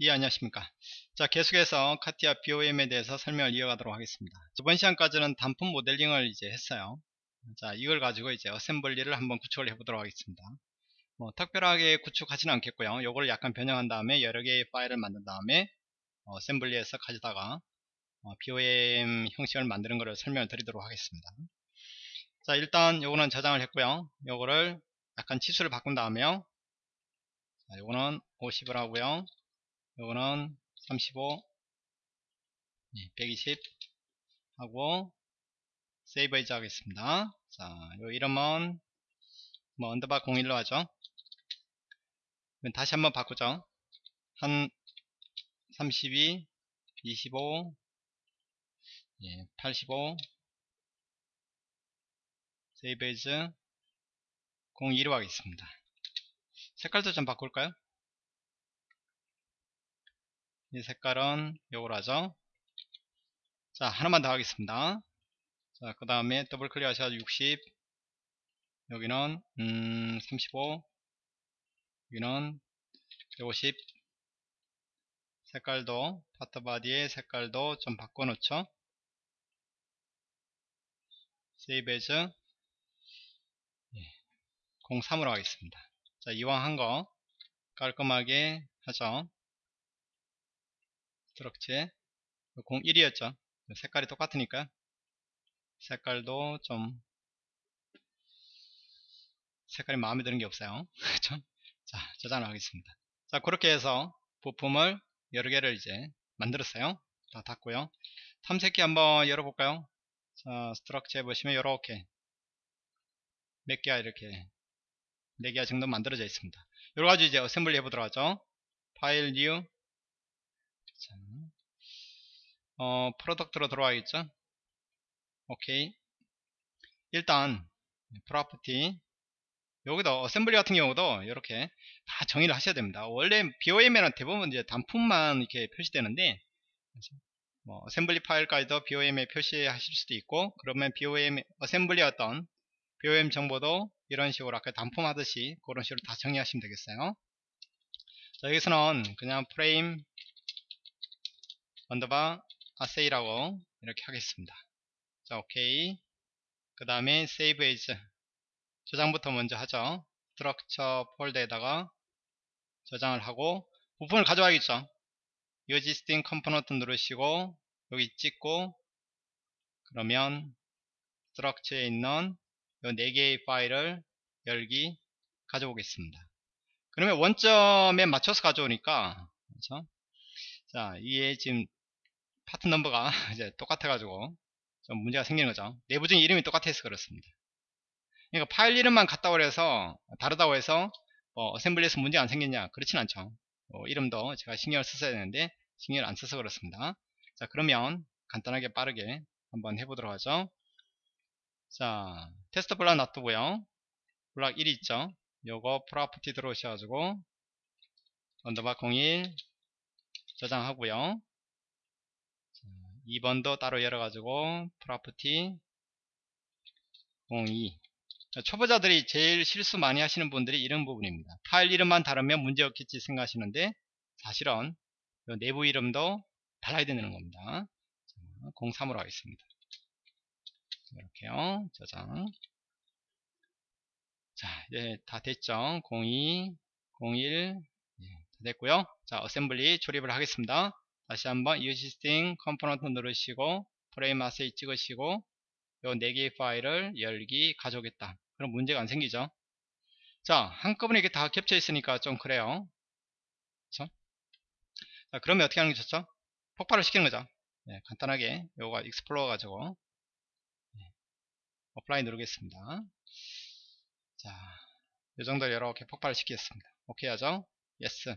예 안녕하십니까? 자 계속해서 카티아 BOM에 대해서 설명을 이어가도록 하겠습니다. 이번 시간까지는 단품 모델링을 이제 했어요. 자 이걸 가지고 이제 어셈블리를 한번 구축을 해 보도록 하겠습니다. 뭐 특별하게 구축하지는 않겠고요. 요걸 약간 변형한 다음에 여러 개의 파일을 만든 다음에 어셈블리에서 가져다가 어, BOM 형식을 만드는 것을 설명을 드리도록 하겠습니다. 자 일단 요거는 저장을 했고요. 요거를 약간 치수를 바꾼 다음에요. 자, 요거는 50을 하고요 요거는 35 120 하고 save as 하겠습니다. 자, 요 이름은 뭐 underbar 01로 하죠? 다시 한번 바꾸죠. 한 32 25 예, 85 save as 02로 하겠습니다. 색깔도 좀 바꿀까요 이 색깔은 요걸 하죠. 자 하나만 더 하겠습니다. 자 그 다음에 더블 클릭 하셔서 60 여기는 음, 35 여기는 150 색깔도 part body의 색깔도 좀 바꿔 놓죠. save as 예, 03으로 하겠습니다. 자 이왕 한 거 깔끔하게 하죠 structure 01이었죠. 색깔이 똑같으니까. 색깔도 좀 색깔이 마음에 드는 게 없어요. 자 저장을 하겠습니다. 자 그렇게 해서 부품을 여러 개를 이제 만들었어요. 다 닫고요. 탐색기 한번 열어볼까요? 자 structure에 보시면 이렇게 몇 개야 이렇게 4개 정도 만들어져 있습니다. 여러 가지 이제 assembly 해보도록 하죠. file new 자, 어, product로 들어와야겠죠? 오케이. 일단 property. 여기도 assembly 같은 경우도 이렇게 다 정의를 하셔야 됩니다. 원래 BOM에는 대부분 이제 단품만 이렇게 표시되는데 뭐 assembly 파일까지도 BOM에 표시하실 수도 있고 그러면 BOM assembly 어떤 BOM 정보도 이런 식으로 아까 단품 하듯이 그런 식으로 다 정리하시면 되겠어요. 자 여기서는 그냥 프레임 underbar assy라고 이렇게 하겠습니다. 자 오케이. 그 다음에 save as. 저장부터 먼저 하죠. structure 폴더에다가 저장을 하고 부품을 가져와야겠죠. existing component 누르시고 여기 찍고 그러면 스트럭처에 있는 이 4개의 파일을 열기 가져오겠습니다. 그러면 원점에 맞춰서 가져오니까 그렇죠? 자 이게 지금 파트 넘버가 이제 똑같아 가지고 좀 문제가 생기는 거죠. 내부적인 이름이 똑같아서 그렇습니다. 그러니까 파일 이름만 같다고 해서 다르다고 해서 뭐 assembly에서 문제 안 생겼냐? 그렇진 않죠. 어, 이름도 제가 신경을 썼어야 되는데 신경을 안 써서 그렇습니다. 자 그러면 간단하게 빠르게 한번 해보도록 하죠. 자 테스트 블락 놔두고요. 블락 1 있죠. 요거 property 들어오셔가지고 underbar 01 저장하고요 2번도 따로 열어가지고 property 02 초보자들이 제일 실수 많이 하시는 분들이 이런 부분입니다. 파일 이름만 다르면 문제없겠지 생각하시는데 사실은 내부 이름도 달라야 되는 겁니다. 03으로 하겠습니다. 이렇게요. 저장. 자, 이제 다 됐죠. 02, 01, 예, 다 됐고요. 자, 어셈블리 조립을 하겠습니다. 다시 한번 existing component 누르시고 프레임 assy 찍으시고 요 4개의 파일을 열기 가져오겠다 그럼 문제가 안 생기죠 자 한꺼번에 이게 다 겹쳐 있으니까 좀 그래요 그쵸? 자 그러면 어떻게 하는 게 좋죠 폭발을 시키는 거죠 네, 간단하게 요거 explode 가지고 네, apply 누르겠습니다 자, 이 정도 이렇게 폭발을 시키겠습니다. 오케이 하죠? Yes.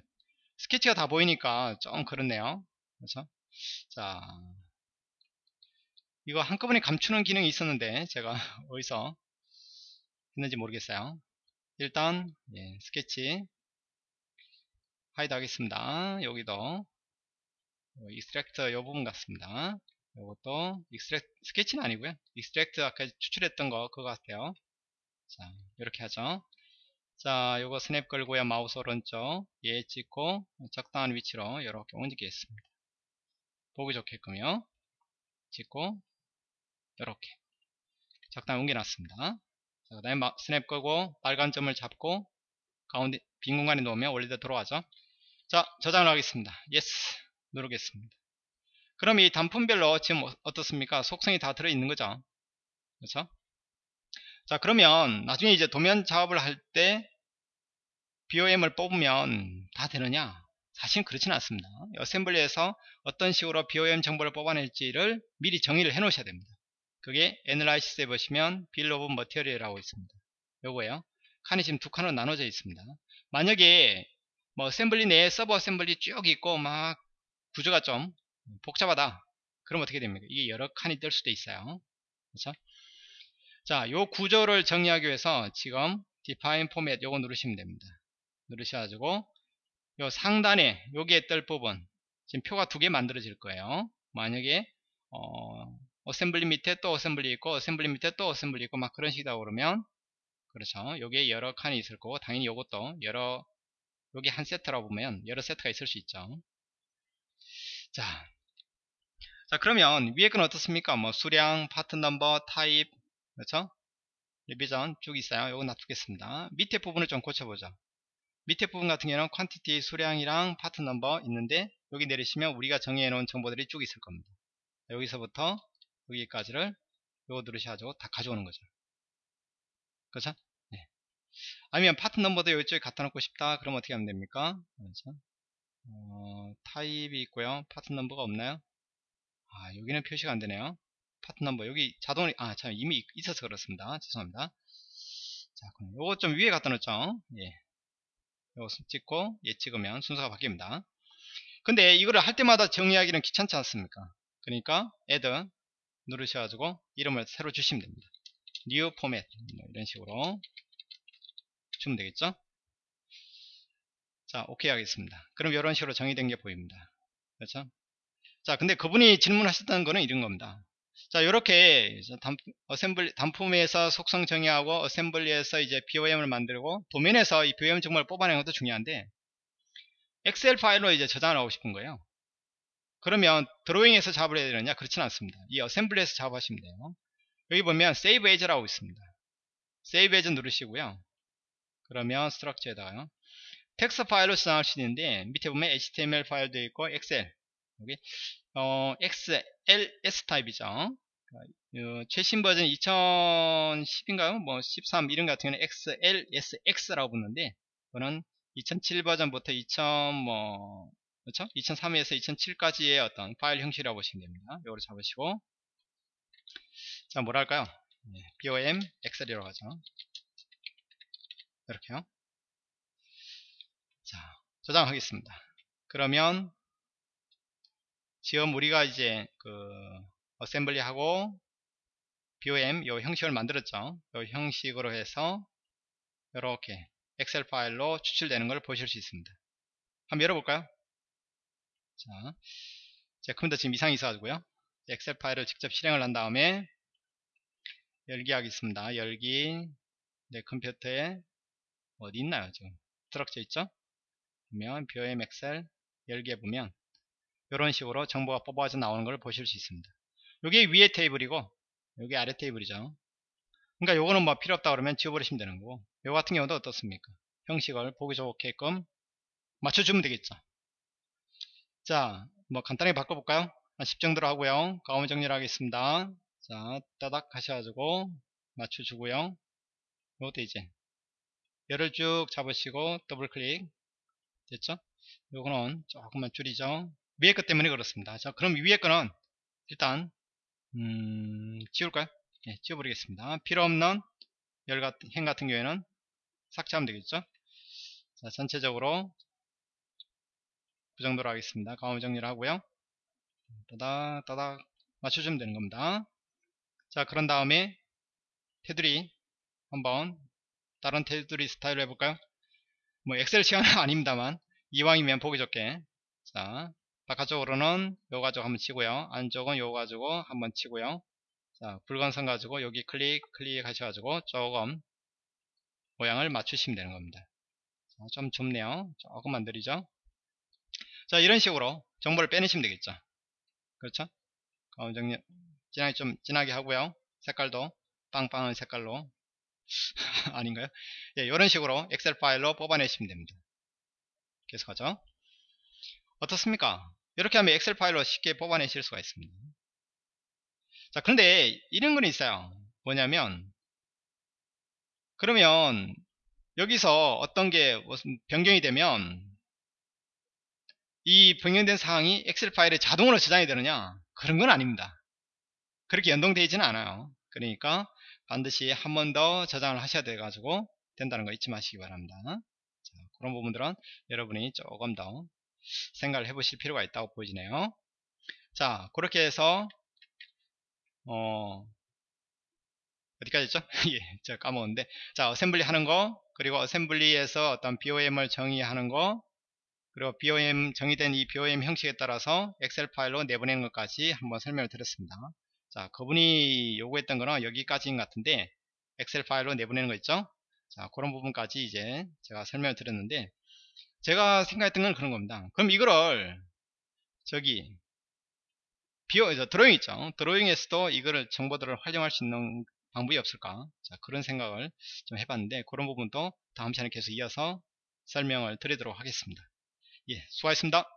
스케치가 다 보이니까 좀 그렇네요. 그렇죠? 자, 이거 한꺼번에 감추는 기능이 있었는데 제가 어디서 했는지 모르겠어요. 일단 예, 스케치 hide 하겠습니다. 여기도 extract 이 부분 같습니다. 이것도 extract 스케치는 아니고요. extract 아까 추출했던 거 그거 같아요. 자, 이렇게 하죠. 자, 요거 스냅 걸고요. 마우스 오른쪽 얘 찍고 적당한 위치로 이렇게 옮기겠습니다. 보기 좋게끔요. 찍고 이렇게 적당히 옮겨놨습니다. 자, 그 다음에 스냅 끄고 빨간 점을 잡고 가운데 빈 공간에 놓으면 원래대로 들어가죠. 자, 저장을 하겠습니다. yes 누르겠습니다. 그럼 이 단품별로 지금 어, 어떻습니까? 속성이 다 들어있는 거죠. 그렇죠? 자, 그러면 나중에 이제 도면 작업을 할 때 BOM을 뽑으면 다 되느냐? 사실 그렇지는 않습니다. assembly에서 어떤 식으로 BOM 정보를 뽑아낼지를 미리 정의를 해 놓으셔야 됩니다. 그게 analysis에 보시면 bill of material이라고 있습니다. 요거예요. 칸이 지금 두 칸으로 나눠져 있습니다. 만약에 뭐 assembly 내에 sub assembly 쭉 있고 막 구조가 좀 복잡하다. 그럼 어떻게 됩니까? 이게 여러 칸이 뜰 수도 있어요. 그렇죠? 자, 요 구조를 정리하기 위해서 지금 define format 요거 누르시면 됩니다. 누르셔가지고 요 상단에 여기에 뜰 부분 지금 표가 두 개 만들어질 거예요. 만약에 어, assembly 밑에 또 assembly 있고 assembly 밑에 또 assembly 있고 막 그런 식이다 그러면 그렇죠. 여기에 여러 칸이 있을 거고 당연히 이것도 여러 여기 한 세트라고 보면 여러 세트가 있을 수 있죠. 자, 자 그러면 위에 건 어떻습니까? 뭐 수량, part number, 타입, 그렇죠? revision 쭉 있어요. 이거 놔두겠습니다. 밑에 부분을 좀 고쳐보죠. 밑에 부분 같은 경우는 quantity 수량이랑 part number 있는데 여기 내리시면 우리가 정의해 놓은 정보들이 쭉 있을 겁니다. 여기서부터 여기까지를 요거 누르셔가지고 다 가져오는 거죠. 그렇죠? 네. 아니면 part number도 이쪽에 갖다 놓고 싶다. 그럼 어떻게 하면 됩니까? 그렇죠? 어, 타입이 있고요. part number가 없나요? 아, 여기는 표시가 안 되네요. part number 여기 자동으로 아, 참 이미 있어서 그렇습니다. 죄송합니다. 자, 그럼 요거 좀 위에 갖다 놓죠. 예. 요거 찍고 예 찍으면 순서가 바뀝니다. 근데 이거를 할 때마다 정의하기는 귀찮지 않습니까? 그러니까 add 누르셔가지고 이름을 새로 주시면 됩니다. new format 뭐 이런 식으로 주면 되겠죠? 자, 오케이 하겠습니다. 그럼 이런 식으로 정의된 게 보입니다. 그렇죠? 자, 근데 그분이 질문하셨던 거는 이런 겁니다. 자, 이렇게 assembly, 단품에서 속성 정의하고 assembly에서 이제 BOM을 만들고 도면에서 이 BOM 정보를 뽑아내는 것도 중요한데 엑셀 파일로 이제 저장을 하고 싶은 거예요. 그러면 드로잉에서 작업을 해야 되느냐? 그렇지는 않습니다. 이 assembly에서 작업하시면 돼요. 여기 보면 Save As라고 있습니다. Save As 누르시고요. 그러면 structure에다가요. 텍스트 파일로 저장할 수 있는데 밑에 보면 HTML 파일도 있고 엑셀 여기 어, XLS 타입이죠. 어, 최신 버전 2010인가요? 뭐 13 이런 같은 경우는 XLSX라고 붙는데 그거는 2007 버전부터 2000 뭐 그렇죠? 2003에서 2007까지의 어떤 파일 형식이라고 보시면 됩니다. 이거를 잡으시고 자 뭐랄까요? 네, BOM 엑셀이라고 하죠. 이렇게요. 자 저장하겠습니다. 그러면 지금 우리가 이제 그 assembly 하고 BOM 요 형식을 만들었죠. 요 형식으로 해서 이렇게 엑셀 파일로 추출되는 걸 보실 수 있습니다. 한번 열어볼까요? 자, 제 컴퓨터 지금 이상이 있어가지고요. 엑셀 파일을 직접 실행을 한 다음에 열기 하겠습니다. 열기 내 컴퓨터에 어디 있나요? 지금 structure 있죠? 보면 BOM 엑셀 열기 해보면 이런 식으로 정보가 뽑아져 나오는 걸 보실 수 있습니다. 이게 위에 테이블이고 여기 아래 테이블이죠. 그러니까 요거는 뭐 필요 없다 그러면 지워버리시면 되는 거고 요 같은 경우도 어떻습니까? 형식을 보기 좋게끔 맞춰주면 되겠죠. 자, 뭐 간단하게 바꿔볼까요? 한 10 정도로 하고요. 가운데 정리를 하겠습니다. 자, 따닥 하셔가지고 맞춰주고요. 요것도 이제 열을 쭉 잡으시고 더블 클릭 됐죠? 요거는 조금만 줄이죠. 위에 것 때문에 그렇습니다. 자, 그럼 위에 거는 일단 음, 지울까요? 네, 지워버리겠습니다. 필요 없는 열 같은, 행 같은 경우에는 삭제하면 되겠죠? 자, 전체적으로 그 정도로 하겠습니다. 가운데 정리를 하고요. 따닥, 따닥 맞춰주면 되는 겁니다. 자, 그런 다음에 테두리 한번 다른 테두리 스타일로 해볼까요? 뭐 엑셀 시간은 아닙니다만 이왕이면 보기 좋게 자 바깥쪽으로는 요 가지고 한번 치고요 안쪽은 요 가지고 한번 치고요 자 붉은 선 가지고 여기 클릭 클릭 하셔가지고 조금 모양을 맞추시면 되는 겁니다. 자, 좀 좁네요. 조금만 느리죠. 자 이런 식으로 정보를 빼내시면 되겠죠. 그렇죠? 가운 정리 진하게 좀 진하게 하고요. 색깔도 빵빵한 색깔로 아닌가요? 예, 이런 식으로 엑셀 파일로 뽑아내시면 됩니다. 계속 하죠. 어떻습니까? 이렇게 하면 엑셀 파일로 쉽게 뽑아내실 수가 있습니다. 자, 그런데 이런 건 있어요. 뭐냐면 그러면 여기서 어떤 게 변경이 되면 이 변경된 사항이 엑셀 파일에 자동으로 저장이 되느냐? 그런 건 아닙니다. 그렇게 연동되어 있지는 않아요. 그러니까 반드시 한 번 더 저장을 하셔야 돼 가지고 된다는 거 잊지 마시기 바랍니다. 자, 그런 부분들은 여러분이 조금 더 생각을 해보실 필요가 있다고 보이네요. 자, 그렇게 해서 어, 어디까지 했죠? 예, 제가 까먹었는데. 자, assembly 하는 거, 그리고 assembly에서 어떤 BOM을 정의하는 거, 그리고 BOM, 정의된 이 BOM 형식에 따라서 엑셀 파일로 내보내는 것까지 한번 설명을 드렸습니다. 자, 그분이 요구했던 거는 여기까지인 것 같은데, 엑셀 파일로 내보내는 거 있죠? 자, 그런 부분까지 이제 제가 설명을 드렸는데, 제가 생각했던 건 그런 겁니다. 그럼 이거를, 저기, 비어, 드로잉 있죠? 드로잉에서도 이거를 정보들을 활용할 수 있는 방법이 없을까? 자, 그런 생각을 좀 해봤는데, 그런 부분도 다음 시간에 계속 이어서 설명을 드리도록 하겠습니다. 예, 수고하셨습니다.